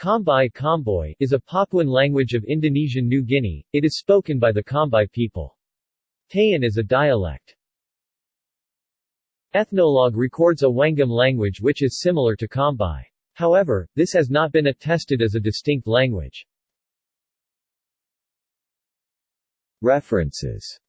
Kambai Kamboy is a Papuan language of Indonesian New Guinea. It is spoken by the Kambai people. Tayan is a dialect. Ethnologue records a Wangam language which is similar to Kambai. However, this has not been attested as a distinct language. References